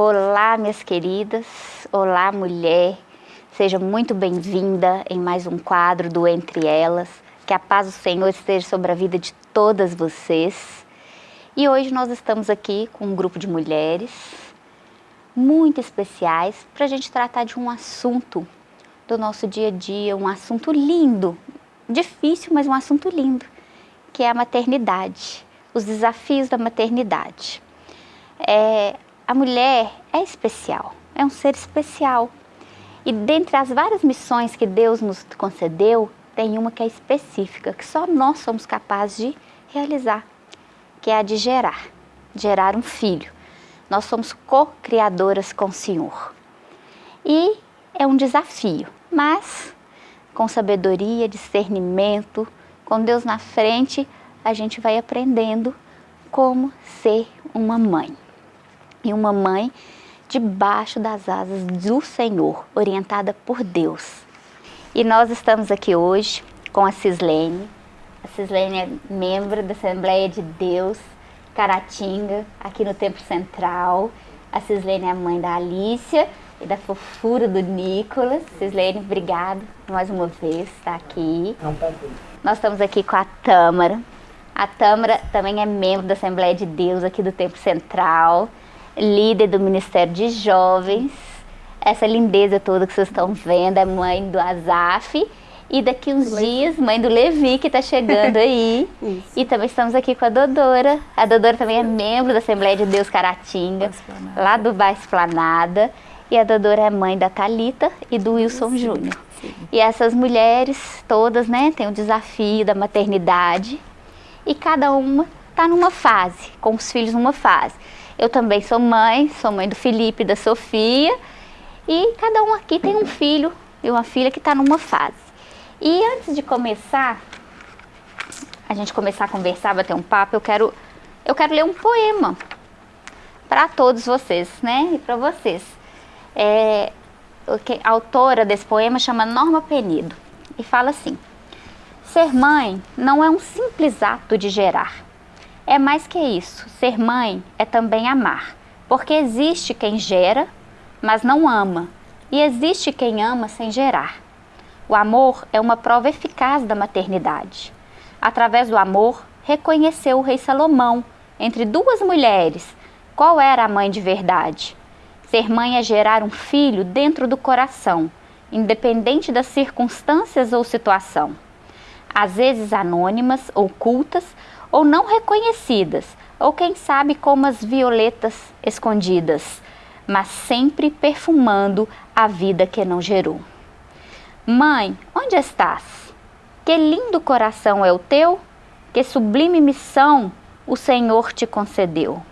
Olá, minhas queridas. Olá, mulher. Seja muito bem-vinda em mais um quadro do Entre Elas. Que a paz do Senhor esteja sobre a vida de todas vocês. E hoje nós estamos aqui com um grupo de mulheres muito especiais para a gente tratar de um assunto do nosso dia a dia, um assunto lindo, difícil, mas um assunto lindo, que é a maternidade, os desafios da maternidade. É, a mulher é especial, é um ser especial. E dentre as várias missões que Deus nos concedeu, tem uma que é específica, que só nós somos capazes de realizar, que é a de gerar, gerar um filho. Nós somos co-criadoras com o Senhor. E é um desafio, mas com sabedoria, discernimento, com Deus na frente, a gente vai aprendendo como ser uma mãe. E uma mãe debaixo das asas do Senhor, orientada por Deus. E nós estamos aqui hoje com a Cislene. A Cislene é membro da Assembleia de Deus, Caratinga, aqui no Templo Central. A Cislene é a mãe da Alícia e da fofura do Nicolas. Cislene, obrigada mais uma vez estar aqui. É um prazer. Nós estamos aqui com a Tâmara. A Tâmara também é membro da Assembleia de Deus aqui do Templo Central, líder do Ministério de Jovens. Essa lindeza toda que vocês estão vendo é mãe do Azaf e daqui uns dias, mãe do Levi, que está chegando aí. e também estamos aqui com a Dodora. A Dodora também é membro da Assembleia de Deus Caratinga, lá do Baixo Esplanada. E a Dodora é mãe da Talita e do Wilson Júnior. E essas mulheres todas, né, têm o desafio da maternidade. E cada uma está numa fase, com os filhos numa fase. Eu também sou mãe, sou mãe do Felipe e da Sofia. E cada um aqui tem um filho e uma filha que está numa fase. E antes de começar, a gente começar a conversar, bater um papo, eu quero, eu quero ler um poema para todos vocês, né? E para vocês. É, a autora desse poema chama Norma Penido e fala assim: Ser mãe não é um simples ato de gerar. É mais que isso. Ser mãe é também amar, porque existe quem gera, mas não ama, e existe quem ama sem gerar. O amor é uma prova eficaz da maternidade. Através do amor, reconheceu o rei Salomão, entre duas mulheres, qual era a mãe de verdade. Ser mãe é gerar um filho dentro do coração, independente das circunstâncias ou situação. Às vezes anônimas, ocultas ou não reconhecidas, ou quem sabe como as violetas escondidas, mas sempre perfumando a vida que não gerou. Mãe, onde estás? Que lindo coração é o teu, que sublime missão o Senhor te concedeu.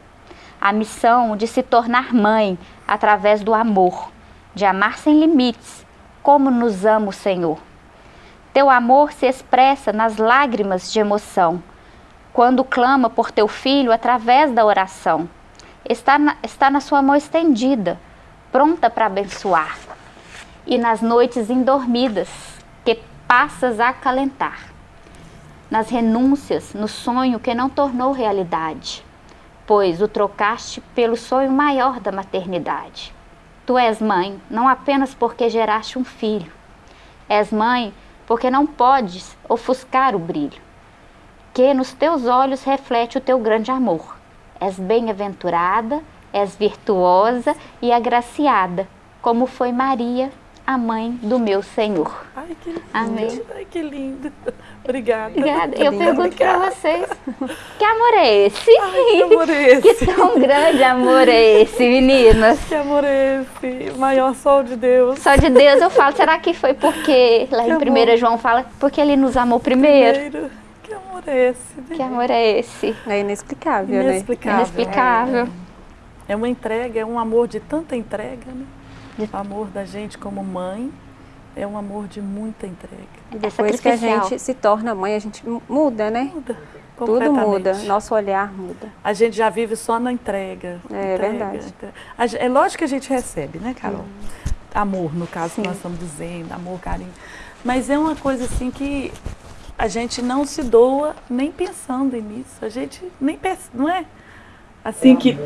A missão de se tornar mãe através do amor, de amar sem limites, como nos ama o Senhor. Teu amor se expressa nas lágrimas de emoção, quando clama por teu filho através da oração. Está na, está na sua mão estendida, pronta para abençoar. E nas noites indormidas que passas a acalentar, nas renúncias, no sonho que não tornou realidade, pois o trocaste pelo sonho maior da maternidade. Tu és mãe não apenas porque geraste um filho, és mãe porque não podes ofuscar o brilho, que nos teus olhos reflete o teu grande amor. És bem-aventurada, és virtuosa e agraciada, como foi Maria a mãe do meu Senhor. Ai, que lindo. Amém. Ai, que lindo. Obrigada. Obrigada. Eu pergunto para vocês, que amor é esse? Ai, que amor é esse? Que tão grande amor é esse, meninas? Que amor é esse? Maior sol de Deus. Só de Deus eu falo, será que foi porque, lá Que em 1 amor. João fala, porque ele nos amou primeiro? Primeiro. Que amor é esse? né? Que amor é esse? É inexplicável, Inexplicável. Inexplicável. É uma entrega, é um amor de tanta entrega, né? De- O amor da gente como mãe é um amor de muita entrega. né? É Depois que a gente se torna mãe, a gente muda, né? Muda. Tudo muda, nosso olhar muda. A gente já vive só na entrega. É entrega, verdade. entrega. É lógico que a gente recebe, né, Carol? Amor, no caso que nós estamos dizendo, amor, carinho. Mas é uma coisa assim que a gente não se doa nem pensando nisso. A gente nem pensa, não é? Assim que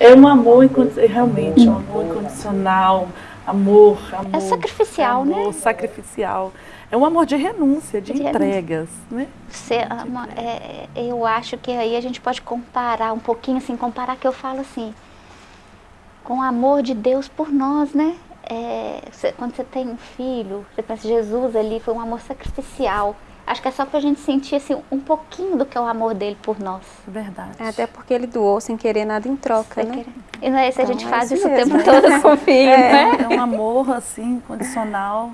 é um amor incondi- realmente, um amor incondicional, amor, amor. É sacrificial, amor, né? sacrificial. É um amor de renúncia, de De renúncia. entregas, né? Você ama, é, eu acho que aí a gente pode comparar um pouquinho, assim, comparar que eu falo assim, com o amor de Deus por nós, né? É, você- quando você tem um filho, você pensa, Jesus ali foi um amor sacrificial. Acho que é só pra gente sentir assim, um pouquinho do que é o amor dele por nós. Verdade. É até porque ele doou sem querer nada em troca, Sem né? querer. E não é isso, a Então, gente é faz isso o tempo todo com o filho, né? É um amor assim, condicional.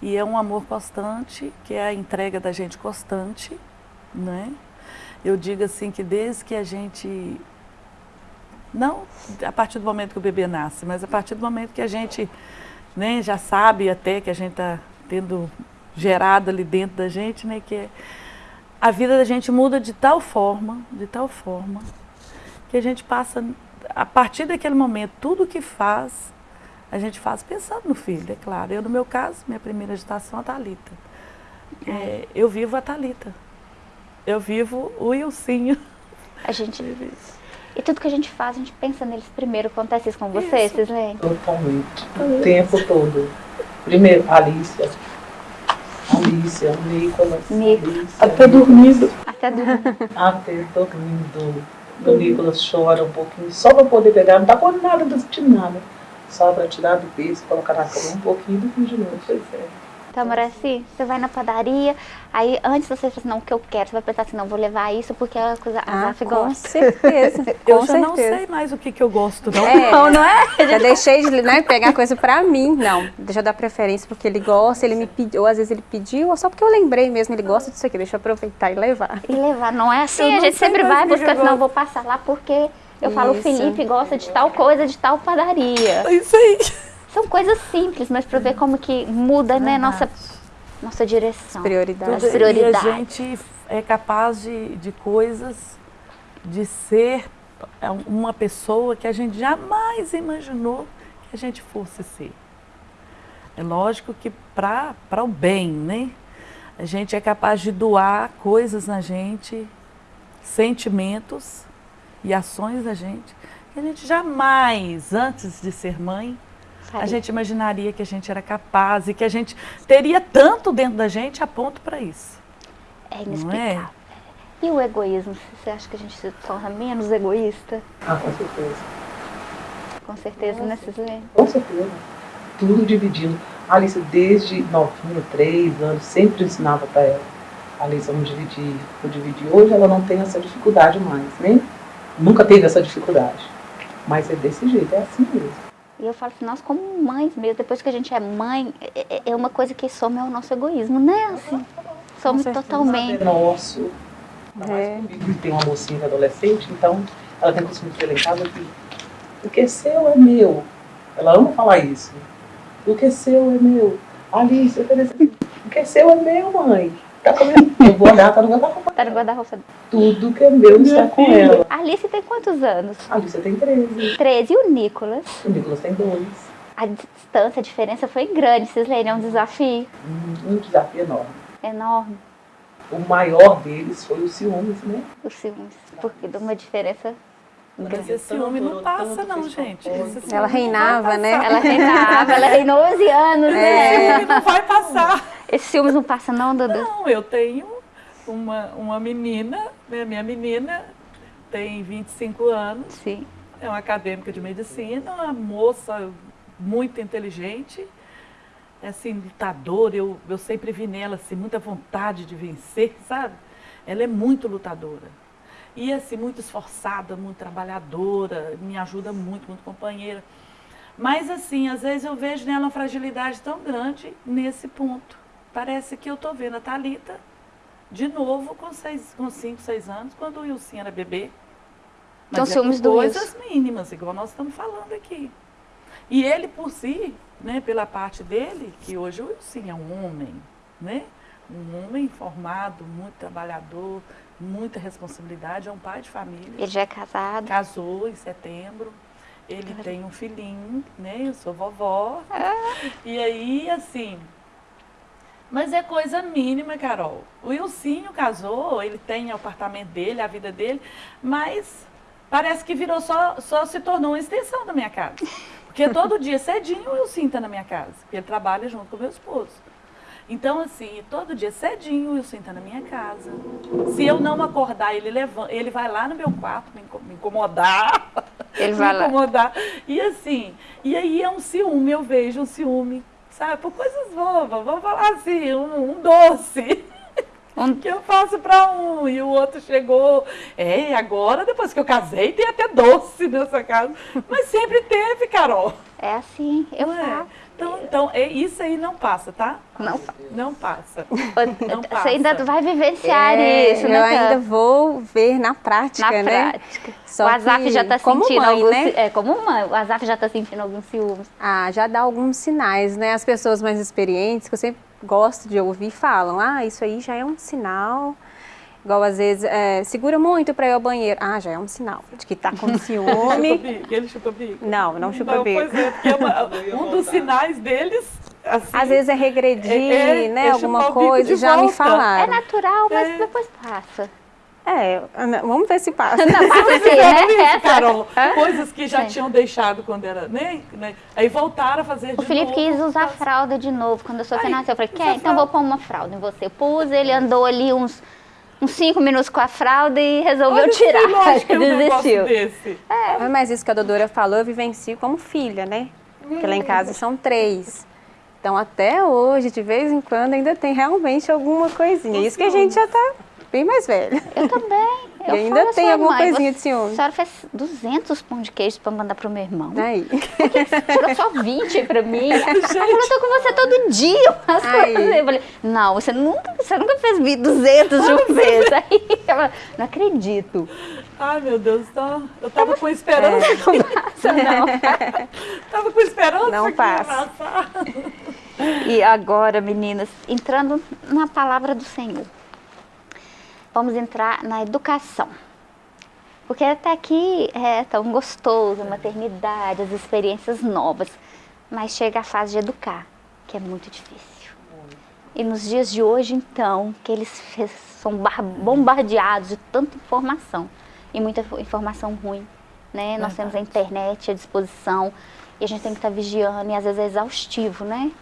E é um amor constante, que é a entrega da gente constante, né? Eu digo assim que desde que a gente não a partir do momento que o bebê nasce, mas a partir do momento que a gente né, já sabe até que a gente está tendo gerado ali dentro da gente, né, que é- a vida da gente muda de tal forma, de tal forma, que a gente passa, a partir daquele momento, tudo que faz, a gente faz pensando no filho, é claro. Eu, no meu caso, minha primeira gestação, a Thalita. É, eu vivo a Thalita. Eu vivo o Ilcinho. A gente, e tudo que a gente faz, a gente pensa neles primeiro. Acontece isso com você, Isso. Cislene? Totalmente. O tempo todo. Primeiro, Alicia, Nicolas. Até dormindo. Até dormir. Até dormindo. O Nicolas chora um pouquinho, só para poder pegar, não tá com nada, sentindo nada. Só para tirar do peso, colocar na cama um pouquinho e dormir de novo. Pois é. Então, Moraci, você vai na padaria, aí antes você fala assim, não, o que eu quero, você vai pensar assim, não, vou levar isso porque é a coisa a Ah, Zaf com gosta. certeza. Eu com já não certeza. sei mais o que, que eu gosto, não. É, Não, não é? Já deixei de né, pegar coisa pra mim. Não, deixa eu dar preferência porque ele gosta, ele me pediu, ou às vezes ele pediu, ou só porque eu lembrei mesmo, ele gosta disso aqui, deixa eu aproveitar e levar. E levar, não é assim, Eu a não gente sempre vai buscar, eu senão eu gosto. vou passar lá porque eu falo, o. Felipe gosta de tal coisa, de tal padaria. É isso aí. São coisas simples, mas pra ver como que muda, né, nossa, nossa direção. Prioridades. As Tudo- prioridades. E a gente é capaz de, de coisas, de ser uma pessoa que a gente jamais imaginou que a gente fosse ser. É lógico que para o bem, né? A gente é capaz de doar coisas na gente, sentimentos e ações da gente, que a gente jamais, antes de ser mãe, a gente imaginaria que a gente era capaz e que a gente teria tanto dentro da gente a ponto para isso. É Não inexplicável. é? E o egoísmo? Você acha que a gente se torna menos egoísta? Ah, com certeza. Com certeza, né, Cislene? Com certeza. Tudo dividindo. A Alice, desde novinha, três anos, sempre ensinava para ela. Alice, vamos dividir, vamos dividir. Hoje ela não tem essa dificuldade mais, né? Nunca teve essa dificuldade. Mas é desse jeito, é assim mesmo. E eu falo assim, nós como mães mesmo, depois que a gente é mãe, é- é- uma coisa que some ao nosso egoísmo, né? Assim, somos certeza. totalmente. É nosso. Ainda mais É. comigo, que tem uma mocinha é adolescente, então ela tem costume de dizer em casa que o que é seu é meu. Ela ama falar isso. O que é seu é meu. Alice, eu falei assim, o que é seu é meu, mãe. Tá comendo? Eu vou olhar, tá no guarda-roupa. Tá no guarda-roupa. Tudo que é meu está com ela. A Alice tem quantos anos? A Alice tem 13. 13. E o Nicolas? O Nicolas tem 2. A distância, a diferença foi grande, Cislene. É um desafio Um desafio enorme. enorme. O maior deles foi o ciúmes, né? Os ciúmes. Porque dá uma diferença Mas esse ciúme não passa não, gente. Ela reinava, né? Ela reinava, ela reinou 11 anos, É. né? Esse ciúme não vai passar. Esse ciúmes não passa não, Dudu? Não, eu tenho uma, uma menina, né, minha menina tem 25 anos, Sim. é uma acadêmica de medicina, uma moça muito inteligente, é assim, lutadora, eu, eu sempre vi nela assim, muita vontade de vencer, sabe? Ela é muito lutadora. E assim, muito esforçada, muito trabalhadora, me ajuda muito, muito companheira. Mas assim, às vezes eu vejo nela uma fragilidade tão grande nesse ponto. Parece que eu estou vendo a Thalita de novo com 5, com cinco, seis anos, quando o Wilson era bebê. Então, Mas é por do coisas mínimas, igual nós estamos falando aqui. E ele por si, né, pela parte dele, que hoje o Wilson é um homem, né? Um homem formado, muito trabalhador, muita responsabilidade, é um pai de família. Ele já é casado. Casou em setembro. Ele tem um filhinho, né? Eu sou vovó. E aí, assim. Mas é coisa mínima, Carol. O Ilcinho casou, ele tem o apartamento dele, a vida dele, mas parece que virou só, só se tornou uma extensão da minha casa. Porque todo dia, cedinho, eu sinto na minha casa. Ele trabalha junto com o meu esposo. Então, assim, todo dia cedinho o Wilson está na minha casa. Se eu não acordar, ele levanta, ele vai lá no meu quarto me, incomodar. Ele vai me lá. incomodar. E assim, e aí é um ciúme, eu vejo um ciúme, sabe? Por coisas bobas, vamos falar assim, um, um doce. Um- Que eu faço para um e o outro chegou. É, agora, depois que eu casei, tem até doce nessa casa. Mas sempre teve, Carol. É assim, eu Não é? faço. Então, então é, isso aí não passa, tá? Não, Não passa. Não você ainda vai vivenciar É, isso, eu né? ainda Cam? vou ver na prática, Na né? prática. Só o Azaf já está como sentindo mãe, alguns. né? É, como mãe, o Azaf já está sentindo alguns ciúmes. Ah, já dá alguns sinais, né? As pessoas mais experientes, que eu sempre gosto de ouvir, falam, ah, isso aí já é um sinal. Igual às vezes, é, segura muito para ir ao banheiro. Ah, já é um sinal de que tá com Chupa ciúme. bico, ele chupa bico. Não, não chupa Não, bico. Pois é, porque é uma- um dos sinais deles, assim, Às vezes é regredir, É, é, né? é alguma coisa, já me volta. É falaram. natural, mas É. depois passa. É, vamos ver se passa. Não, passa sim, né? Essa- Carol. Coisas que já Sim. tinham deixado quando era, né? né? Aí voltaram a fazer O de Felipe novo. quis usar fralda de novo. Quando a Sofia Ai, nasceu, eu falei, quer? Então fralda. vou pôr uma fralda em você. Pus, ele andou ali uns, uns cinco minutos com a fralda e resolveu Olha, tirar. lógico que é um Desistiu. desse. Mas isso que a Dodora falou, eu vivencio como filha, né? Porque lá em casa são três. Então, até hoje, de vez em quando, ainda tem realmente alguma coisinha. Isso que a gente já tá bem mais velha. Eu também. E Eu ainda falo tem alguma mãe, coisinha de ciúme. A senhora fez 200 pão de queijo pra mandar pro meu irmão. Aí. Tirou só 20 pra mim. Ela falou, eu tô com você todo dia. As Aí. coisas. Eu falei, não, você nunca, você nunca fez 1.200 de uma vez. Aí ela, não acredito. Ai, meu Deus, tá- eu tava com esperança. Não passa, não. Tava com esperança Não passa. E agora, meninas, entrando na palavra do Senhor. Vamos entrar na educação. Porque até aqui é tão gostoso, a maternidade, as experiências novas. Mas chega a fase de educar, que é muito difícil. E nos dias de hoje, então, que eles são bar- bombardeados de tanta informação. E muita fo- informação ruim. Né? Nós temos a internet à disposição. E a gente tem que estar vigiando. E às vezes é exaustivo, né?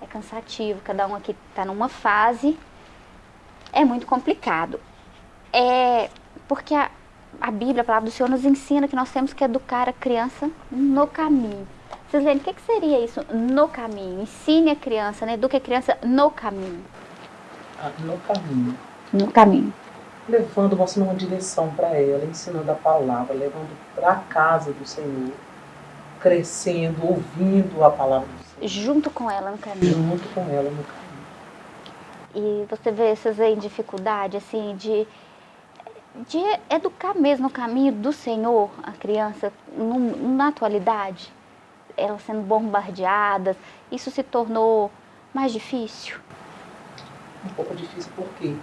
É cansativo. Cada um aqui está numa fase. É muito complicado. É porque a, a Bíblia, a palavra do Senhor, nos ensina que nós temos que educar a criança no caminho. Vocês veem, o que, que seria isso? No caminho. Ensine a criança, né? Eduque a criança no caminho. Ah, no caminho. No caminho. Levando, mostrando uma direção para ela, ensinando a palavra, levando para a casa do Senhor, crescendo, ouvindo a palavra do Senhor, Junto com ela no caminho. junto com ela no caminho. E você vê, vocês veem dificuldade, assim, de, de educar mesmo o caminho do Senhor, a criança, num- na atualidade, elas sendo bombardeadas, isso se tornou mais difícil. um pouco difícil, por quê?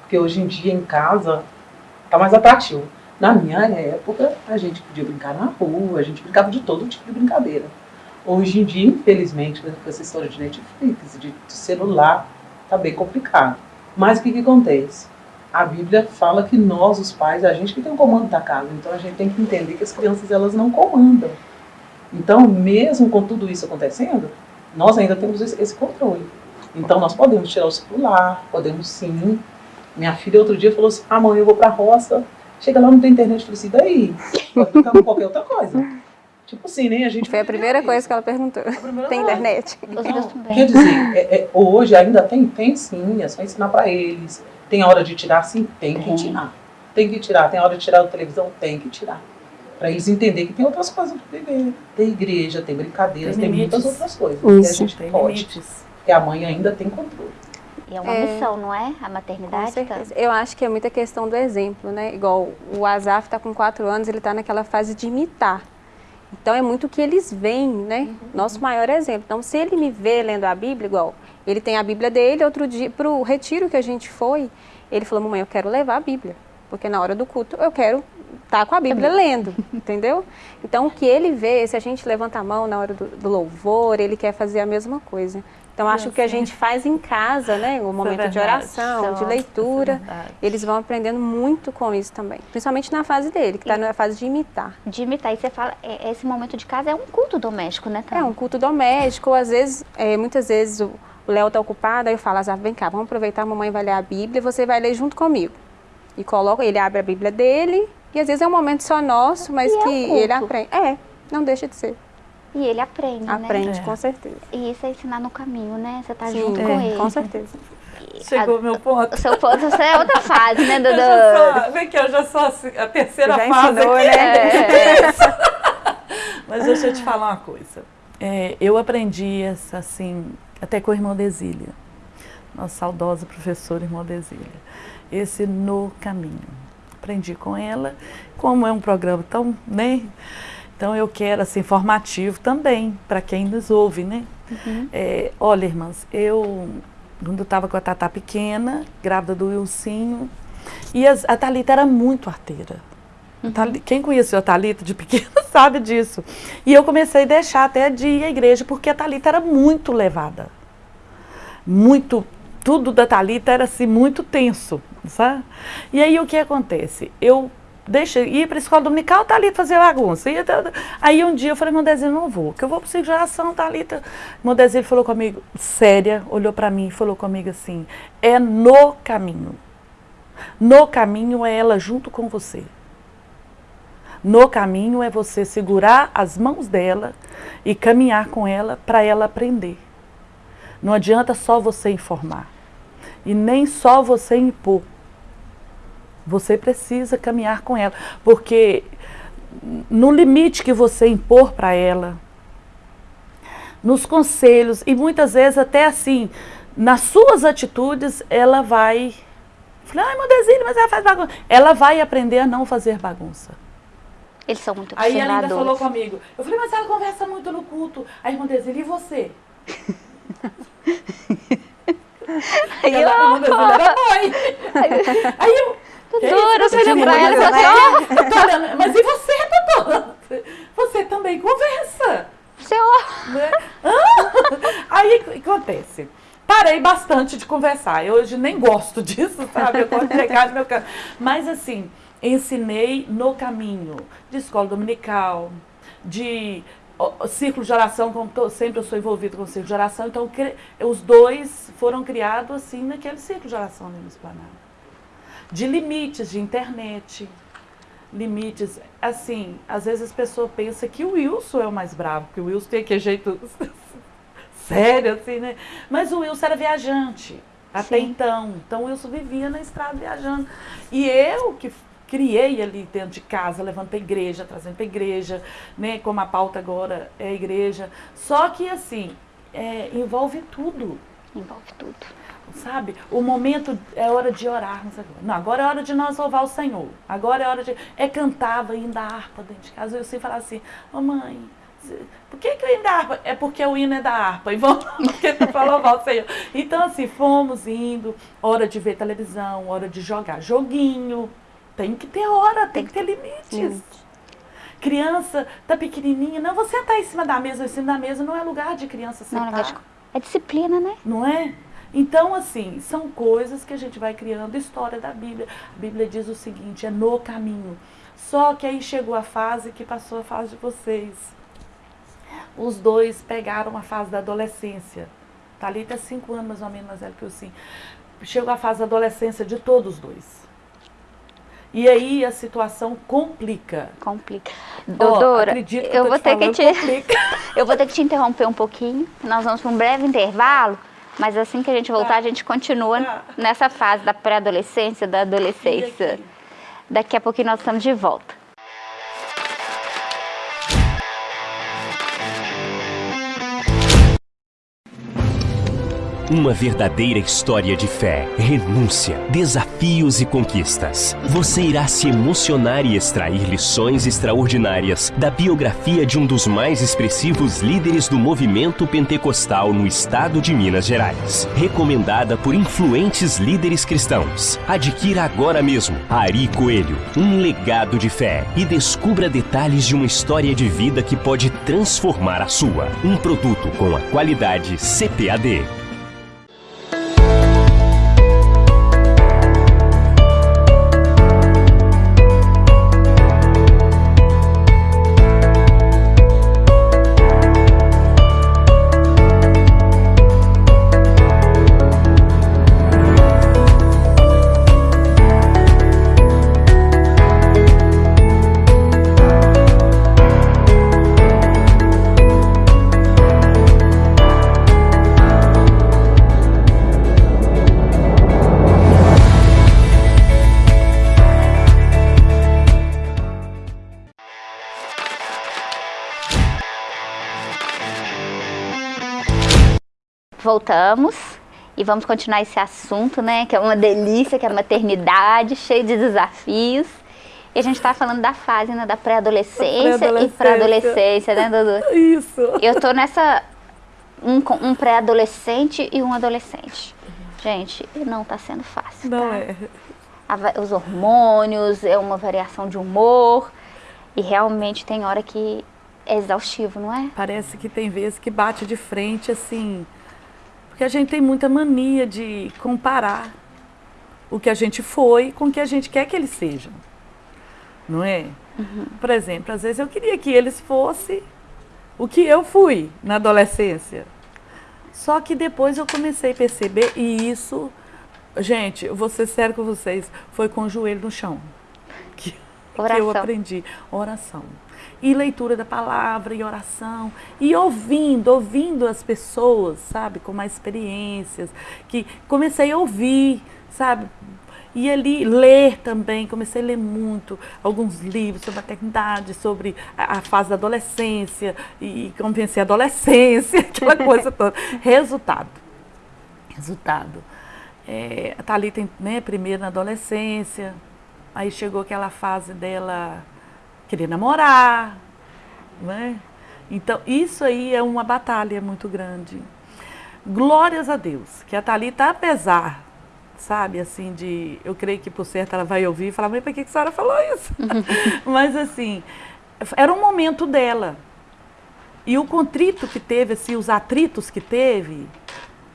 Porque hoje em dia em casa tá mais atrativo. Na minha época, a gente podia brincar na rua, a gente brincava de todo tipo de brincadeira. Hoje em dia, infelizmente, com essa história de Netflix, de, de celular, tá bem complicado. Mas o que, que acontece? A Bíblia fala que nós, os pais, a gente que tem o comando da casa. Então a gente tem que entender que as crianças elas não comandam. Então, mesmo com tudo isso acontecendo, nós ainda temos esse, controle. Então nós podemos tirar o celular, podemos sim. Minha filha outro dia falou assim, ah mãe, eu vou pra roça. Chega lá, não tem internet. Eu falei assim, daí? Pode brincar com qualquer outra coisa. Tipo assim, né? A gente Foi a primeira coisa que ela perguntou. Tem internet? Também. Quer dizer, é- é, hoje ainda tem, tem sim, é só ensinar pra eles. Tem a hora de tirar, sim, tem que Tem. tirar. Tem que tirar. Tem a hora de tirar a televisão, tem que tirar. Pra eles entenderem que tem outras coisas pra viver. Tem igreja, tem brincadeiras, Tem tem, muitas outras coisas. Que a Isso. gente Tem pode. limites. Porque a mãe ainda tem controle. E é uma É. missão, não é? A maternidade. certeza. Eu acho que é muita questão do exemplo, né? Igual o Azaf está com quatro anos, ele está naquela fase de imitar. Então é muito o que eles veem, né? Nosso maior exemplo. Então, se ele me vê lendo a Bíblia, igual ele tem a Bíblia dele, outro dia, para o retiro que a gente foi, ele falou, mamãe, eu quero levar a Bíblia. Porque na hora do culto eu quero tá com a Bíblia lendo, entendeu? Então, o que ele vê, se a gente levanta a mão na hora do, do louvor, ele quer fazer a mesma coisa. Então, acho que a gente faz em casa, né? O momento é de oração, de leitura. É eles vão aprendendo muito com isso também. Principalmente na fase dele, que está na fase de imitar. De imitar. E você fala, é, esse momento de casa é um culto doméstico, né, Tânia? É um culto doméstico. Às vezes, é, muitas vezes, o Léo está ocupado, aí eu falo, Azar, vem cá, vamos aproveitar, a mamãe vai ler a Bíblia e você vai ler junto comigo. E coloca, ele abre a Bíblia dele, e às vezes é um momento só nosso, mas e que é um ele aprende. É, não deixa de ser. E ele aprende, aprende né? com certeza. E isso é ensinar no caminho, né? Você tá Sim, junto é, com ele. com certeza. Chegou o meu ponto. O seu ponto, você é outra fase, né, Dudu? Sou, vem aqui, eu já sou a, a terceira já fase. Ensinou, aqui. né? É. Mas deixa eu te falar uma coisa. É, eu aprendi essa, assim, até com o irmão Desília. Nossa saudosa professora irmão Desília. Esse no caminho. Aprendi com ela. Como é um programa tão, né? Então eu quero assim formativo também para quem nos ouve, né? Uhum. É, olha, irmãs, eu quando estava com a Tata pequena, grávida do Wilsinho, e as, a Thalita era muito arteira. Uhum. Thalita, quem conheceu a Thalita de pequena sabe disso. E eu comecei a deixar até de ir à igreja, porque a Thalita era muito levada. Muito, tudo da Thalita era assim, muito tenso, sabe? E aí o que acontece? Eu deixa ir para a escola dominical, tá ali fazer bagunça. E, aí um dia eu falei, Dezinho, não vou, que eu vou para oração, tá ali. Tá. Dezinho falou comigo, séria, olhou para mim e falou comigo assim, é no caminho. No caminho é ela junto com você. No caminho é você segurar as mãos dela e caminhar com ela para ela aprender. Não adianta só você informar. E nem só você impor você precisa caminhar com ela, porque no limite que você impor para ela, nos conselhos e muitas vezes até assim, nas suas atitudes, ela vai. Falei, ai, meu desenho, mas ela faz bagunça. Ela vai aprender a não fazer bagunça. Eles são muito Aí ela ainda falou comigo. Eu falei, mas ela conversa muito no culto. Aí, irmã e você? Aí, ela, eu... irmã era mãe. Aí eu, Doutora, você lembra ela só? mas e você, doutora? Você também conversa. Senhor. Né? Aí acontece. Parei bastante de conversar. Eu hoje nem gosto disso, sabe? Eu gosto de chegar no meu canto. Mas assim, ensinei no caminho de escola dominical, de círculo de oração, como tô, sempre eu sou envolvido com o círculo de oração, então os dois foram criados assim naquele círculo de oração ali no Esplanado de limites de internet, limites, assim, às vezes as pessoas pensam que o Wilson é o mais bravo, que o Wilson tem aquele jeito sério, assim, né? Mas o Wilson era viajante, até Sim. então. Então o Wilson vivia na estrada viajando. E eu que criei ali dentro de casa, levando para a igreja, trazendo para a igreja, né? Como a pauta agora é a igreja. Só que, assim, é, envolve tudo. Envolve tudo sabe? O momento é hora de orarmos agora. Não, agora é hora de nós louvar o Senhor. Agora é hora de. É cantava ainda a harpa dentro de casa. Eu sempre falava assim, ô oh, mãe, por que, que o hino da harpa? É porque o hino é da harpa. E vamos porque tá para louvar o Senhor. Então, assim, fomos indo, hora de ver televisão, hora de jogar joguinho. Tem que ter hora, tem que ter limites. Limite. Criança tá pequenininha, não, você tá em cima da mesa, em cima da mesa não é lugar de criança sentar. Não, é disciplina, né? Não é? Então, assim, são coisas que a gente vai criando. História da Bíblia. A Bíblia diz o seguinte: é no caminho. Só que aí chegou a fase que passou a fase de vocês. Os dois pegaram a fase da adolescência. Thalita é cinco anos mais ou menos mais velho que eu, sim. Chegou a fase da adolescência de todos os dois. E aí a situação complica. Complica. Doutora, oh, eu, eu vou ter que te eu vou ter que te interromper um pouquinho. Nós vamos para um breve intervalo. Mas assim que a gente voltar, tá. a gente continua tá. nessa fase da pré-adolescência, da adolescência. Daqui a pouquinho nós estamos de volta. Uma verdadeira história de fé, renúncia, desafios e conquistas. Você irá se emocionar e extrair lições extraordinárias da biografia de um dos mais expressivos líderes do movimento pentecostal no estado de Minas Gerais. Recomendada por influentes líderes cristãos. Adquira agora mesmo Ari Coelho, um legado de fé e descubra detalhes de uma história de vida que pode transformar a sua. Um produto com a qualidade CPAD. Voltamos e vamos continuar esse assunto, né? Que é uma delícia, que é a maternidade, cheio de desafios. E a gente está falando da fase né, da pré-adolescência pré e pré-adolescência, né, Dudu? Isso. Eu tô nessa. Um, um pré-adolescente e um adolescente. Gente, não está sendo fácil. Não tá? é. A, os hormônios, é uma variação de humor. E realmente tem hora que é exaustivo, não é? Parece que tem vezes que bate de frente assim porque a gente tem muita mania de comparar o que a gente foi com o que a gente quer que eles sejam. Não é? Uhum. Por exemplo, às vezes eu queria que eles fossem o que eu fui na adolescência. Só que depois eu comecei a perceber, e isso, gente, eu vou ser sério com vocês, foi com o joelho no chão que, que eu aprendi. Oração e leitura da palavra e oração e ouvindo, ouvindo as pessoas, sabe, com mais experiências, que comecei a ouvir, sabe, e ali ler também, comecei a ler muito, alguns livros sobre maternidade, sobre a, fase da adolescência e como vencer a adolescência, aquela coisa toda. Resultado. Resultado. É, a Thalita, né, primeiro na adolescência, aí chegou aquela fase dela querer namorar, né? Então, isso aí é uma batalha muito grande. Glórias a Deus, que a Thalita, apesar, sabe, assim, de. Eu creio que por certo ela vai ouvir e falar, mas por que, que a senhora falou isso? mas assim, era um momento dela. E o contrito que teve, assim, os atritos que teve,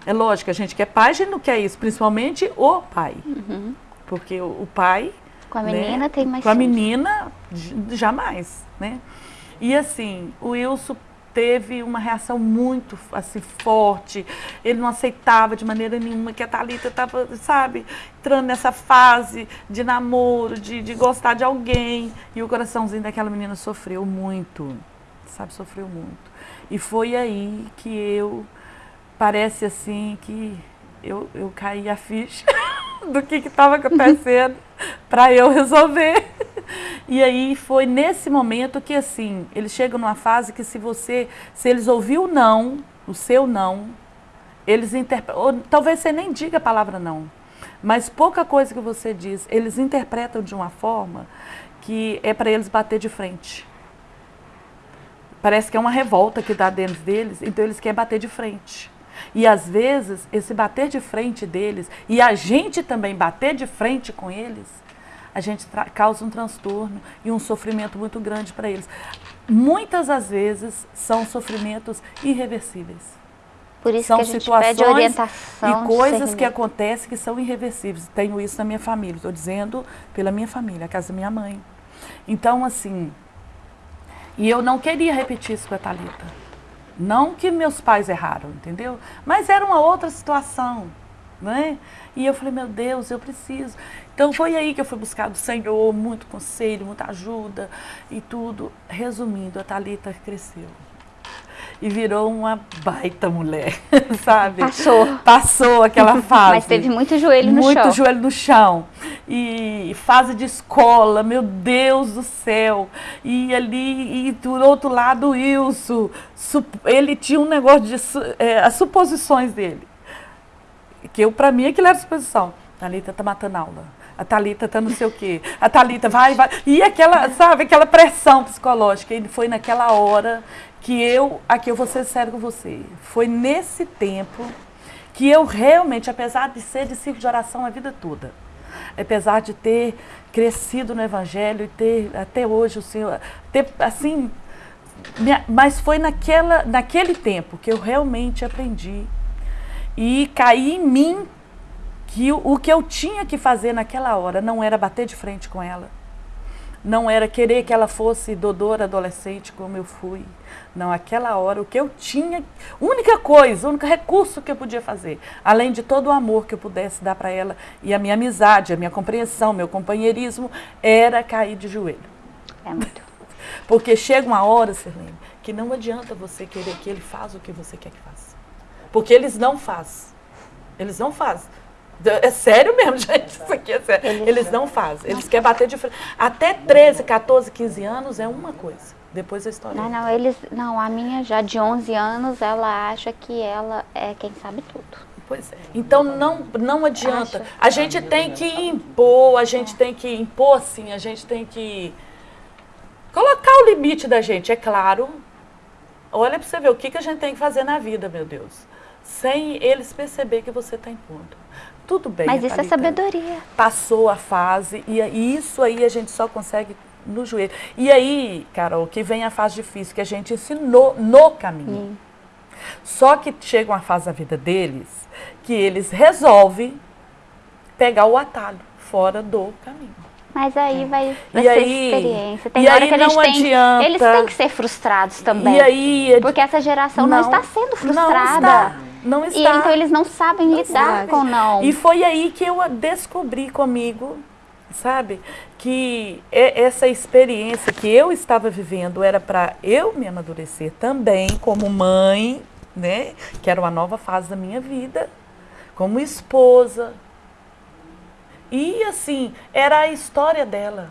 é lógico, a gente que é pai, a gente não quer isso, principalmente o pai. Uhum. Porque o pai com a menina né? tem mais Com a menina, jamais, né? E assim, o Wilson teve uma reação muito assim forte. Ele não aceitava de maneira nenhuma que a Thalita estava, sabe, entrando nessa fase de namoro, de, de gostar de alguém. E o coraçãozinho daquela menina sofreu muito, sabe, sofreu muito. E foi aí que eu, parece assim que eu, eu caí a ficha do que estava acontecendo para eu resolver. E aí foi nesse momento que assim, eles chegam numa fase que se você, se eles ouviram não, o seu não, eles interpretam, talvez você nem diga a palavra não, mas pouca coisa que você diz, eles interpretam de uma forma que é para eles bater de frente. Parece que é uma revolta que dá dentro deles, então eles querem bater de frente. E às vezes, esse bater de frente deles, e a gente também bater de frente com eles, a gente causa um transtorno e um sofrimento muito grande para eles. Muitas das vezes são sofrimentos irreversíveis. Por isso são que a gente situações pede orientação e coisas que acontecem que são irreversíveis. Tenho isso na minha família, estou dizendo pela minha família, a casa da minha mãe. Então, assim, e eu não queria repetir isso com a Thalita. Não que meus pais erraram, entendeu? Mas era uma outra situação, né? E eu falei, meu Deus, eu preciso. Então foi aí que eu fui buscar do Senhor, muito conselho, muita ajuda e tudo. Resumindo, a Thalita cresceu. E virou uma baita mulher, sabe? Passou. Passou aquela fase. Mas teve muito joelho no muito chão. Muito joelho no chão. E fase de escola, meu Deus do céu. E ali, e do outro lado, o Wilson. Ele tinha um negócio de. É, as suposições dele que eu, pra mim, aquilo era exposição. Thalita tá matando aula. A Thalita tá não sei o quê. A Thalita vai, vai. E aquela, sabe, aquela pressão psicológica. E foi naquela hora que eu, aqui eu vou ser sério com você. Foi nesse tempo que eu realmente, apesar de ser de ciclo de oração a vida toda, apesar de ter crescido no Evangelho e ter até hoje o Senhor, ter assim, mas foi naquela, naquele tempo que eu realmente aprendi e caí em mim que o, o que eu tinha que fazer naquela hora não era bater de frente com ela, não era querer que ela fosse dodora adolescente como eu fui. Não, aquela hora o que eu tinha, única coisa, o único recurso que eu podia fazer, além de todo o amor que eu pudesse dar para ela e a minha amizade, a minha compreensão, meu companheirismo, era cair de joelho. É muito. Porque chega uma hora, Serlene, que não adianta você querer que ele faça o que você quer que faça. Porque eles não fazem. Eles não fazem. É sério mesmo, gente. Isso aqui é sério. Eles não fazem. Eles querem bater de frente. Até 13, 14, 15 anos é uma coisa. Depois a história. Não, não, eles. Não, a minha já de 11 anos, ela acha que ela é quem sabe tudo. Pois é. Então não, não adianta. A gente tem que impor, a gente tem que impor sim, a gente tem que colocar o limite da gente, é claro. Olha para você ver o que, que a gente tem que fazer na vida, meu Deus. Sem eles perceber que você está impondo. Tudo bem. Mas isso é sabedoria. Passou a fase e, e isso aí a gente só consegue no joelho. E aí, Carol, que vem a fase difícil que a gente ensinou no caminho. Só que chega uma fase da vida deles que eles resolvem pegar o atalho fora do caminho. Mas aí vai, vai e ser aí, experiência. Tem hora que a gente tem. Adianta. Eles têm que ser frustrados também. E aí, porque essa geração não, não está sendo frustrada. Não está. Não está. E então eles não sabem não lidar sabe. com não. E foi aí que eu descobri comigo, sabe, que essa experiência que eu estava vivendo era para eu me amadurecer também como mãe, né, que era uma nova fase da minha vida, como esposa. E assim, era a história dela.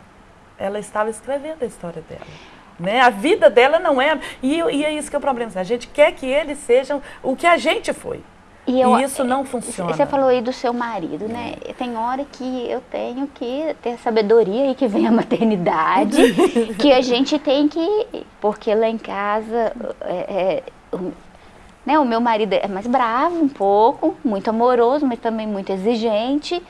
Ela estava escrevendo a história dela. Né? A vida dela não é. E, e é isso que é o problema. A gente quer que eles sejam o que a gente foi. E, eu, e isso não funciona. Você falou aí do seu marido, né? Tem hora que eu tenho que ter sabedoria e que vem a maternidade, que a gente tem que. Porque lá em casa, é, é, né, o meu marido é mais bravo um pouco, muito amoroso, mas também muito exigente.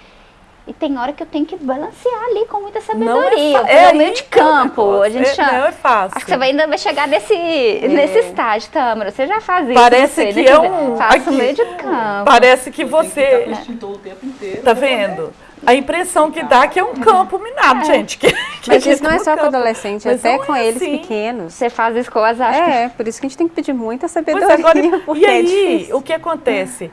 E tem hora que eu tenho que balancear ali com muita sabedoria. Não é, é meio de campo. É a gente é, chama. Não é fácil. Acho que você vai, ainda vai chegar nesse, é. nesse estágio, Tâmara. Você já faz isso. Parece que né? é um. Faço meio de campo. Parece que você. o tempo inteiro. Tá vendo? A impressão que dá é que é um campo minado, é. gente. Que, que Mas isso não é só com adolescente, Mas até com é eles assim. pequenos. Você faz isso com as É, por isso que a gente tem que pedir muita sabedoria. Agora, e aí, o que acontece?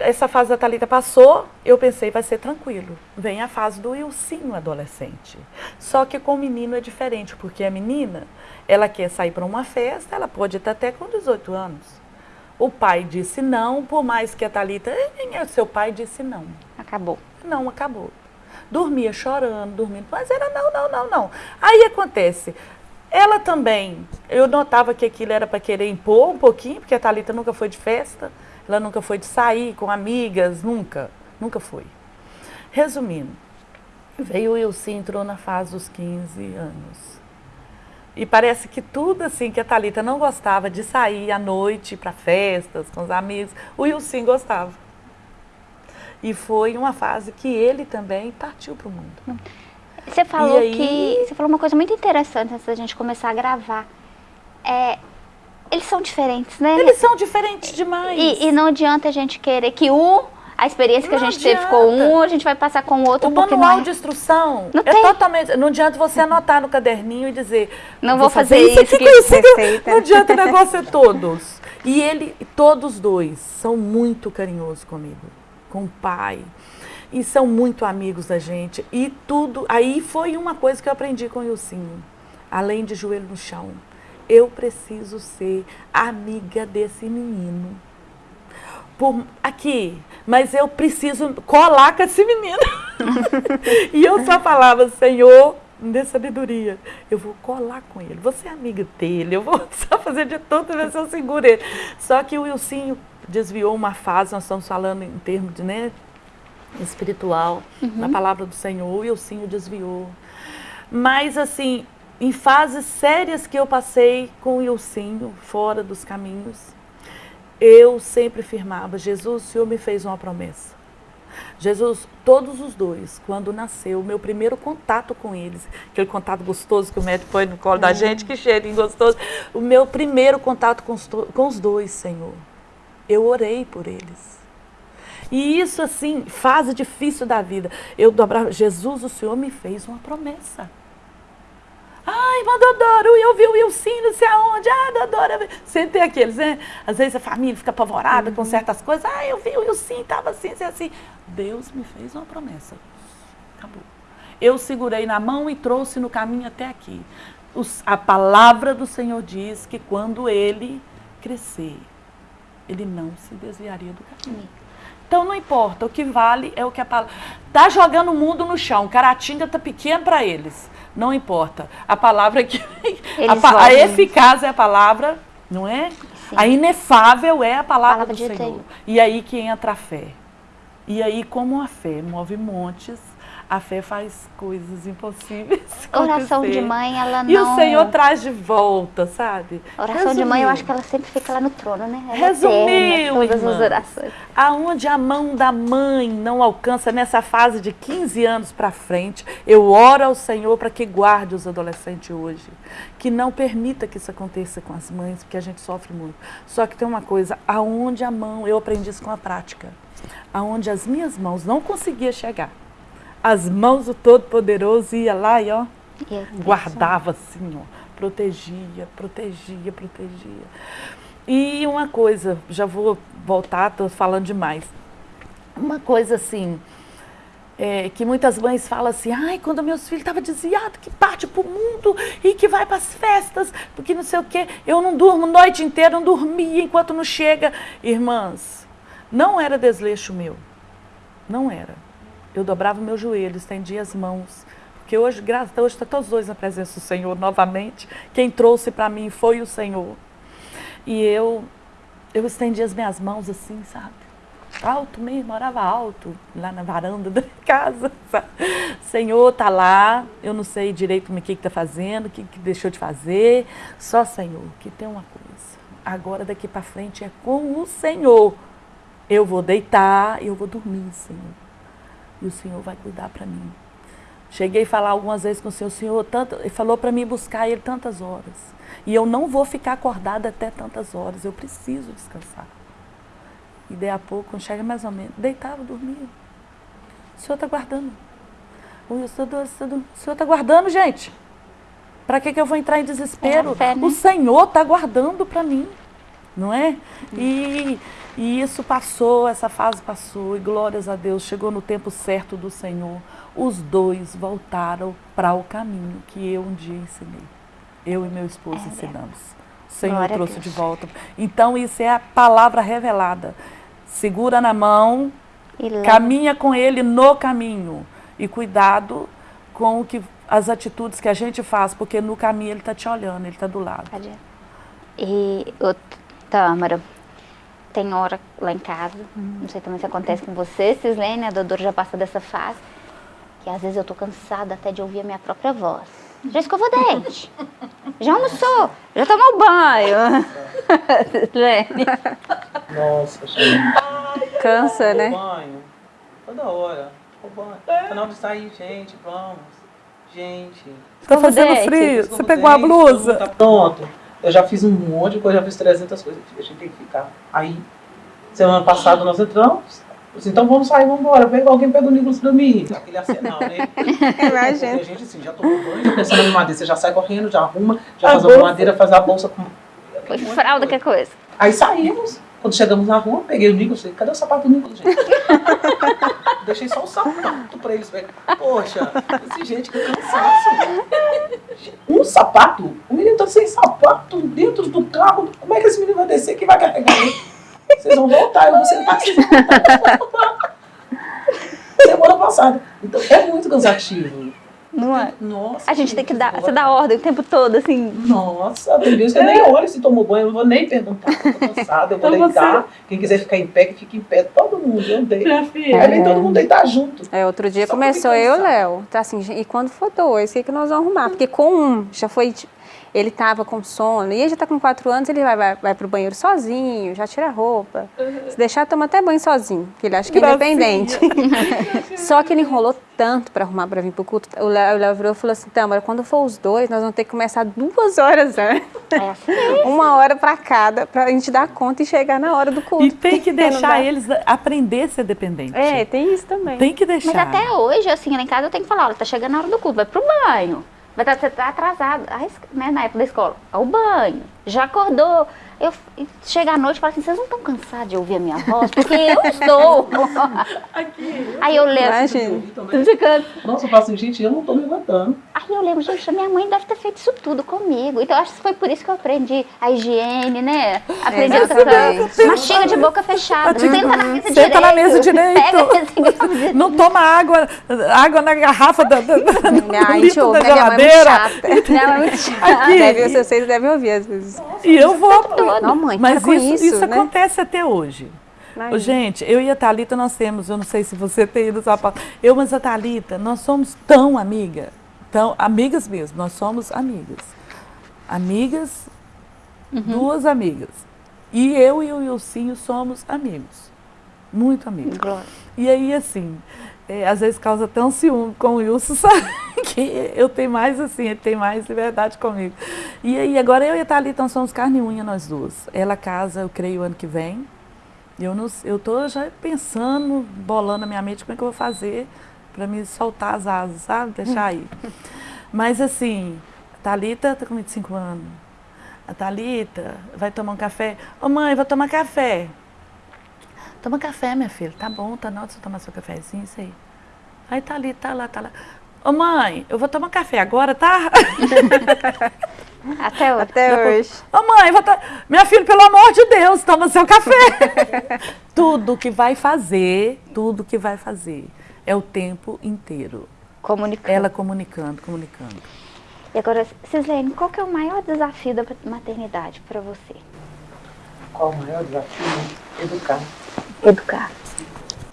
Essa fase da Talita passou, eu pensei, vai ser tranquilo. Vem a fase do Ilcinho adolescente. Só que com o menino é diferente, porque a menina, ela quer sair para uma festa, ela pode estar até com 18 anos. O pai disse não, por mais que a Thalita, seu pai disse não. Acabou. Não, acabou. Dormia chorando, dormindo, mas era não, não, não, não. Aí acontece, ela também, eu notava que aquilo era para querer impor um pouquinho, porque a Thalita nunca foi de festa. Ela nunca foi de sair com amigas, nunca, nunca foi. Resumindo, veio o Wilson, entrou na fase dos 15 anos. E parece que tudo assim que a Thalita não gostava de sair à noite para festas com os amigos, o Wilson gostava. E foi uma fase que ele também partiu para o mundo. Você falou aí... que você falou uma coisa muito interessante antes da gente começar a gravar. É, eles são diferentes, né? Eles são diferentes demais. E, e não adianta a gente querer que um a experiência que não a gente adianta. teve com um, a gente vai passar com o outro. O manual é... de instrução não é tem. totalmente. Não adianta você anotar no caderninho e dizer. Não vou fazer, fazer isso, com isso. Não adianta, o negócio é todos. E ele, todos dois, são muito carinhosos comigo, com o pai. E são muito amigos da gente. E tudo. Aí foi uma coisa que eu aprendi com o Ilcinho. Além de joelho no chão eu preciso ser amiga desse menino. Por, aqui, mas eu preciso colar com esse menino. e eu só falava, Senhor, dê sabedoria. Eu vou colar com ele, você é amiga dele, eu vou só fazer de tudo ver se eu seguro ele. Só que o Wilsinho desviou uma fase, nós estamos falando em termos de, né, espiritual, uhum. na palavra do Senhor, o sim o desviou. Mas, assim, em fases sérias que eu passei com o Ilcinho, fora dos caminhos, eu sempre firmava, Jesus, o Senhor me fez uma promessa. Jesus, todos os dois, quando nasceu, o meu primeiro contato com eles, aquele contato gostoso que o médico põe no colo da gente, que cheirinho gostoso, o meu primeiro contato com os, com os dois, Senhor, eu orei por eles. E isso, assim, fase difícil da vida. Eu dobrava, Jesus, o Senhor me fez uma promessa. Ai, mas Dodoro, eu vi o Wilson, não sei aonde. Ah, Dodoro. Sempre tem aqueles, né? Às vezes a família fica apavorada uhum. com certas coisas. Ah, eu vi o Wilson, estava assim, assim, assim. Deus me fez uma promessa. Acabou. Eu segurei na mão e trouxe no caminho até aqui. Os, a palavra do Senhor diz que quando ele crescer, ele não se desviaria do caminho. Então não importa, o que vale é o que a palavra. Tá jogando o mundo no chão, Caratinga tá pequeno para eles. Não importa. A palavra que. A, a, eficaz é a palavra, não é? Sim. A inefável é a palavra, palavra do Senhor. E aí que entra a fé. E aí, como a fé move montes, a fé faz coisas impossíveis. Oração de mãe, ela não. E o Senhor traz de volta, sabe? Oração Resumiu. de mãe, eu acho que ela sempre fica lá no trono, né? Ela Resumiu, todas irmãs, as orações. Aonde a mão da mãe não alcança nessa fase de 15 anos para frente, eu oro ao Senhor para que guarde os adolescentes hoje. Que não permita que isso aconteça com as mães, porque a gente sofre muito. Só que tem uma coisa, aonde a mão, eu aprendi isso com a prática, aonde as minhas mãos não conseguiam chegar as mãos do Todo-Poderoso ia lá e ó, guardava assim, ó, protegia, protegia, protegia. E uma coisa, já vou voltar, estou falando demais. Uma coisa assim, é, que muitas mães falam assim, ai, quando meus filhos estavam desviados, que parte para o mundo e que vai para as festas, porque não sei o quê, eu não durmo noite inteira, não dormia enquanto não chega. Irmãs, não era desleixo meu, não era eu dobrava meu joelho, estendia as mãos. Porque hoje, graças a Deus, está todos dois na presença do Senhor novamente. Quem trouxe para mim foi o Senhor. E eu, eu estendi as minhas mãos assim, sabe? Alto mesmo, morava alto, lá na varanda da casa. Sabe? Senhor está lá, eu não sei direito o que está fazendo, o que, que deixou de fazer. Só Senhor, que tem uma coisa. Agora daqui para frente é com o Senhor. Eu vou deitar, eu vou dormir, Senhor e o Senhor vai cuidar para mim. Cheguei a falar algumas vezes com o Senhor, o Senhor tanto, ele falou para mim buscar Ele tantas horas. E eu não vou ficar acordada até tantas horas, eu preciso descansar. E daí a pouco, quando chega mais ou menos, deitava, dormia. O Senhor está guardando. O Senhor está guardando, gente. Para que, que eu vou entrar em desespero? É fé, né? O Senhor está guardando para mim, não é? E e isso passou, essa fase passou, e glórias a Deus, chegou no tempo certo do Senhor. Os dois voltaram para o caminho que eu um dia ensinei. Eu e meu esposo é, ensinamos. O Senhor Glória trouxe de volta. Então, isso é a palavra revelada. Segura na mão, caminha com ele no caminho. E cuidado com o que, as atitudes que a gente faz, porque no caminho ele está te olhando, ele está do lado. E, o Tâmara, tem hora lá em casa, uhum. não sei também se acontece com você, Cislene, a Dodora já passa dessa fase, que às vezes eu tô cansada até de ouvir a minha própria voz. Já escovou dente, já almoçou, já tomou banho. Cislene. Nossa, gente. Cansa, né? banho, toda hora. O banho. Tá na hora de sair, gente, vamos. Gente. Tá fazendo frio, você pegou a blusa. Tá pronto. Eu já fiz um monte de coisa, já fiz 300 coisas. A gente tem que ficar. Aí, semana passada nós entramos. Assim, então vamos sair, vamos embora. Pega, alguém pega o Nicolas dormir. Aquele arsenal, né? Imagina. A gente assim, já tomou banho, já pensando em madeira. Você já sai correndo, já arruma, já a faz bolsa. a madeira, faz a bolsa com. Foi fralda, que coisa. Aí saímos. Quando chegamos na rua, peguei o Nicolas e falei, cadê o sapato do Nicolas, gente? Deixei só o sapato pra eles. Poxa, esse gente, que cansaço. Um sapato? O menino tá sem sapato dentro do carro. Como é que esse menino vai descer? Quem vai carregar ele? Vocês vão voltar, eu vou sentar assim. Semana passada. Então, é muito cansativo. Não é? Nossa. A gente tem que dar, você dá ordem o tempo todo, assim. Nossa, tem vezes que eu nem olho se tomou banho, eu não vou nem perguntar. Eu tô cansada, eu vou Então deitar. Quem quiser ficar em pé, que fique em pé. Todo mundo, eu deito. Aí vem todo mundo deitar junto. É, outro dia Só começou eu e o. Léo. Tá assim, e quando for dois, o que, que nós vamos arrumar? Porque com um, já foi. Ele tava com sono, e ele já tá com quatro anos, ele vai, vai, vai pro banheiro sozinho, já tira a roupa. Se deixar, toma até banho sozinho, porque ele acha que é independente. Só que ele enrolou tanto pra arrumar pra vir pro culto. O Léo, o Léo virou e falou assim: Tâmara, quando for os dois, nós vamos ter que começar duas horas antes. É. Uma hora pra cada, pra gente dar conta e chegar na hora do culto. E tem que deixar eles aprender a ser dependente. É, tem isso também. Tem que deixar. Mas até hoje, assim, lá em casa eu tenho que falar, olha, tá chegando a hora do culto, vai pro banho. Estar você tá atrasado, Aí, né, na época da escola, ao banho. Já acordou. Eu chega à noite e falo assim, vocês não estão cansados de ouvir a minha voz? Porque eu estou. Aí eu lembro. Imagina. Tô ficando. Nossa, eu falo assim, gente, eu não me levantando. Aí eu lembro, gente, a minha mãe deve ter feito isso tudo comigo. Então eu acho que foi por isso que eu aprendi a higiene, né? Aprendi essa Exatamente. coisa. Mastiga de boca fechada. Senta na mesa direito. Senta na mesa direito. Pega Não toma água, água na garrafa da, da, da, a gente? Minha mãe é muito geladeira. chata. Minha mãe é muito chata. Aqui. Deve, vocês devem ouvir às vezes. E eu vou. Não, mãe, Mas isso, isso, isso né? acontece até hoje. Imagina. Gente, eu e a Thalita, nós temos, eu não sei se você tem ido eu, mas a Thalita, nós somos tão amiga, tão amigas mesmo, nós somos amigas. Amigas, duas amigas. E eu e o Ilcinho somos amigos, muito amigos. Glória. E aí, assim, é, às vezes causa até um ciúme com o Wilson, sabe? Que eu tenho mais, assim, ele tem mais liberdade comigo. E aí, agora eu e a Thalita, nós somos carne e unha, nós duas. Ela casa, eu creio, ano que vem. Eu não, eu tô já pensando, bolando na minha mente como é que eu vou fazer para me soltar as asas, sabe? Deixar aí. Mas assim, a Thalita tá com 25 anos. A Thalita vai tomar um café. Ô mãe, vou tomar café. Toma café, minha filha. Tá bom, tá na hora de você tomar seu cafezinho, isso aí. Aí tá ali, tá lá, tá lá. Ô mãe, eu vou tomar café agora, tá? Até hoje. Até hoje. Ô mãe, vou to- minha filha, pelo amor de Deus, toma seu café. tudo que vai fazer, tudo que vai fazer é o tempo inteiro. Comunicando. Ela comunicando, comunicando. E agora, Cislene, qual que é o maior desafio da maternidade para você? Qual o maior desafio? Educar. Educar.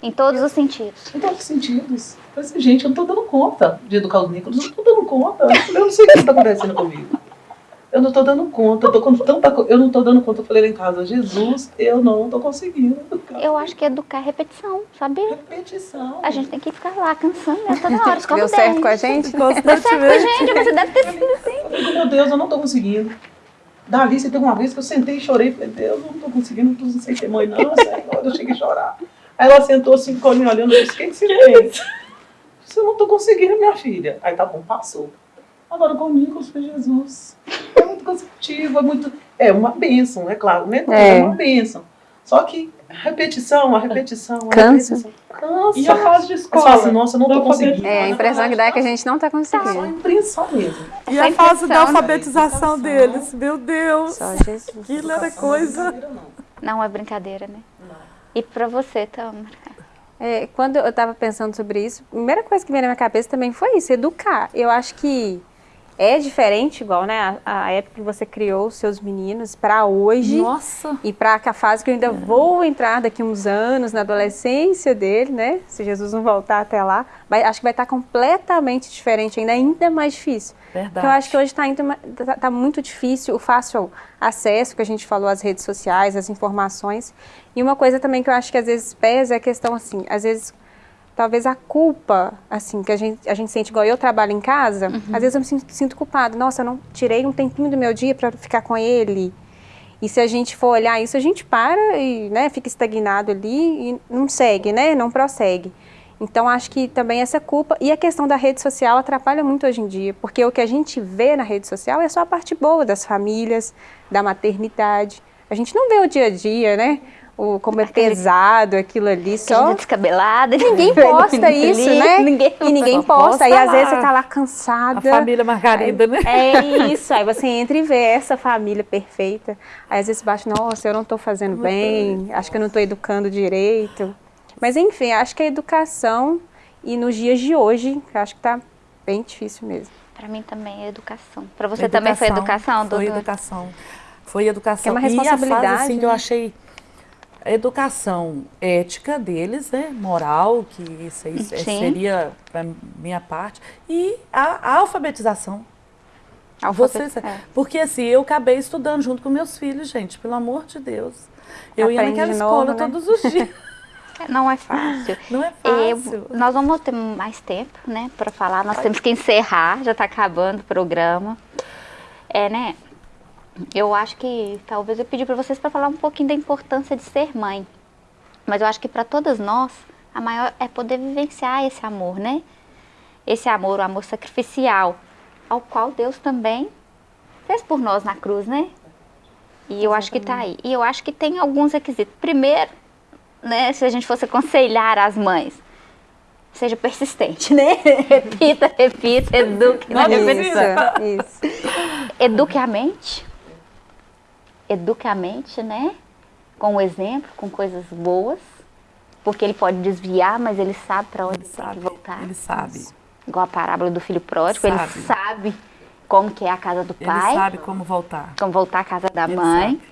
Em todos os sentidos. Em todos os sentidos. Eu falei assim, gente, eu não tô dando conta de educar os Nicolas, eu não tô dando conta. Eu não sei o que está acontecendo comigo. Eu não tô dando conta, eu tô com tanta coisa. Eu não tô dando conta, eu falei lá em casa, Jesus, eu não tô conseguindo educar. Eu acho que educar é repetição, sabe? Repetição. A gente tem que ficar lá cansando né? toda hora. escova Deu o certo com a gente? Deu certo com a gente, você deve ter sido assim. Meu Deus, eu não tô conseguindo. Davi, você tem uma vez que eu sentei e chorei. Falei, Deus, eu não tô conseguindo, não tô sem ter mãe, não. Senhor, eu cheguei a chorar. Aí ela sentou assim, ficou me olhando e disse, o que que você? Disse, Eu não tô conseguindo, minha filha. Aí tá bom, passou. Agora comigo, eu falei, Jesus. É muito cansativo, é muito. É uma bênção, é claro, né? É, É. uma bênção. Só que a repetição, a repetição, a Cansa. repetição. Cansa. E a fase de Você escola? fala assim, nossa, eu não tô Do conseguindo. É, a impressão que dá é que a gente não tá Só conseguindo. impressão mesmo. E Essa a fase da né? alfabetização Educação. deles, meu Deus. Só Jesus. Aquilo era coisa. Não é brincadeira, né? E pra você, Tamara? É, quando eu estava pensando sobre isso, a primeira coisa que veio na minha cabeça também foi isso, educar. Eu acho que é diferente, igual, né, a, a época que você criou os seus meninos para hoje Nossa. e para a fase que eu ainda vou entrar daqui uns anos na adolescência dele, né? Se Jesus não voltar até lá, vai- acho que vai estar completamente diferente, ainda ainda mais difícil. Verdade. Porque eu acho que hoje está tá, tá muito difícil o fácil acesso que a gente falou às redes sociais, às informações. E uma coisa também que eu acho que às vezes pesa é a questão assim, às vezes talvez a culpa, assim, que a gente, a gente sente igual eu trabalho em casa, às vezes eu me sinto, sinto culpada. Nossa, eu não tirei um tempinho do meu dia para ficar com ele. E se a gente for olhar isso, a gente para e né, fica estagnado ali e não segue, né? Não prossegue. Então, acho que também essa culpa. E a questão da rede social atrapalha muito hoje em dia, porque o que a gente vê na rede social é só a parte boa das famílias, da maternidade. A gente não vê o dia a dia, né? O, como é Aquele- pesado aquilo ali, Só só. descabelada. Ninguém posta isso, né? Ninguém E ninguém posta. Aí posta às vezes você tá lá A cansada. família Margarida, né? É isso, aí você entra e vê essa família perfeita. Aí às vezes bate, nossa, eu não estou fazendo bem, acho que eu não estou educando direito. Mas enfim, acho que a educação, e nos dias de hoje, acho que está bem difícil mesmo. Para mim também é educação. Para você educação, também foi educação, doutor? Foi educação. Foi educação. Que é uma responsabilidade. E a fase, assim, né? que eu achei a educação ética deles, né, moral, que isso aí Sim. seria para minha parte, e a, a alfabetização. Vocês, é. Porque assim, eu acabei estudando junto com meus filhos, gente, pelo amor de Deus. Eu Aprende ia naquela escola novo, né? todos os dias. Não é fácil. Não é fácil. Nós vamos ter mais tempo, né, para falar. Nós temos que encerrar, já está acabando o programa. É, né? Eu acho que talvez eu pedi para vocês para falar um pouquinho da importância de ser mãe. Mas eu acho que para todas nós, a maior é poder vivenciar esse amor, né? Esse amor, o amor sacrificial, ao qual Deus também fez por nós na cruz, né? E eu acho que está aí. E eu acho que tem alguns requisitos. Primeiro, né, se a gente fosse aconselhar as mães, seja persistente, né? repita, repita, eduque. Não, isso, isso. Eduque a mente. Eduque a mente, né? Com o exemplo, com coisas boas. Porque ele pode desviar, mas ele sabe para onde ele sabe, voltar. Ele sabe. Igual a parábola do filho pródigo, sabe. ele sabe como que é a casa do pai. Ele sabe como voltar. Como voltar à casa da ele mãe. Sabe.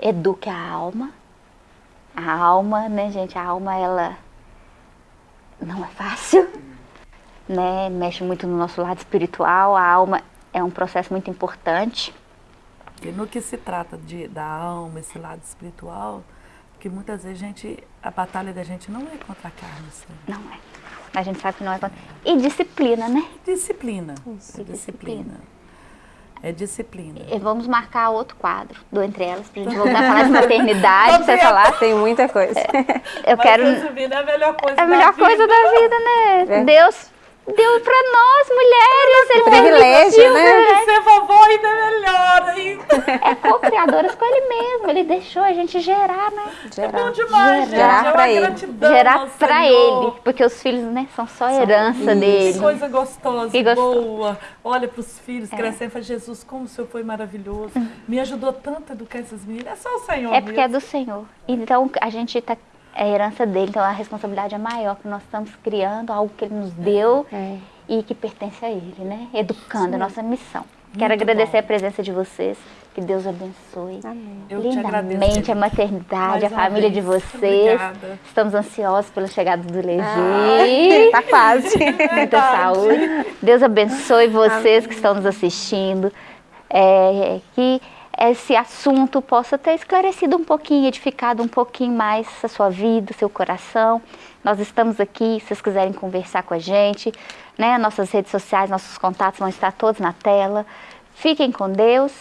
Eduque a alma a alma, né, gente? A alma, ela não é fácil, né? Mexe muito no nosso lado espiritual. A alma é um processo muito importante. E no que se trata de, da alma, esse lado espiritual, que muitas vezes a gente, a batalha da gente não é contra a carne. Sabe? Não é. A gente sabe que não é contra. E disciplina, né? Disciplina. Isso, é disciplina. disciplina. É disciplina. E vamos marcar outro quadro do Entre Elas, pra gente voltar a falar de maternidade, você falar. Tem muita coisa. Eu Mas quero. Resumindo, é a melhor coisa É a melhor da coisa vida. da vida, né? É. Deus deu pra nós, mulheres. Ele Privilégio, permitiu, né? Ser vovó ainda é melhor ainda. É co-criadoras com ele mesmo. Ele deixou a gente gerar, né? É bom Gerar. demais, gente. Gerar é uma pra ele. gratidão gerar pra Senhor. ele. Porque os filhos, né, são só herança isso. dele. Que coisa gostosa, Que gostoso. boa. Olha para os filhos É. crescendo e fala, Jesus, como o Senhor foi maravilhoso. Me ajudou tanto a educar essas meninas. É só o Senhor É porque é mesmo. do Senhor. Então a gente tá. É herança dele, então a responsabilidade é maior, porque nós estamos criando algo que ele nos deu É. e que pertence a ele, né? Educando, é nossa missão. Muito Quero agradecer bom. a presença de vocês. Que Deus abençoe. Amém. Eu. Lindamente a maternidade, Mais a família de vez. vocês. Obrigada. Estamos ansiosos pela chegada do Ah, Legi. tá quase. Muita Verdade. saúde. Deus abençoe vocês que estão nos assistindo. É, que esse assunto possa ter esclarecido um pouquinho, edificado um pouquinho mais a sua vida, seu coração. Nós estamos aqui, se vocês quiserem conversar com a gente, né? Nossas redes sociais, nossos contatos vão estar todos na tela. Fiquem com Deus.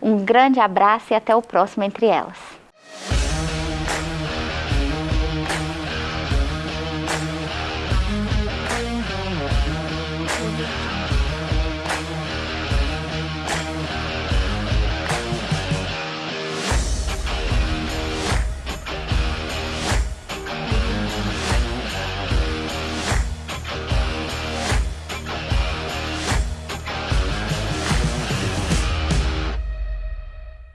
Um grande abraço e até o próximo Entre Elas.